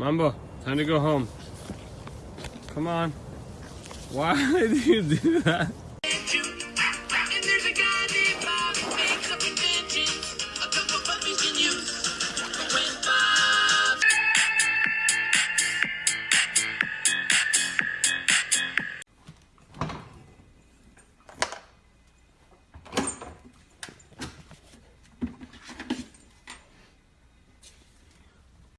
Mambo, time to go home. Come on. Why did you do that?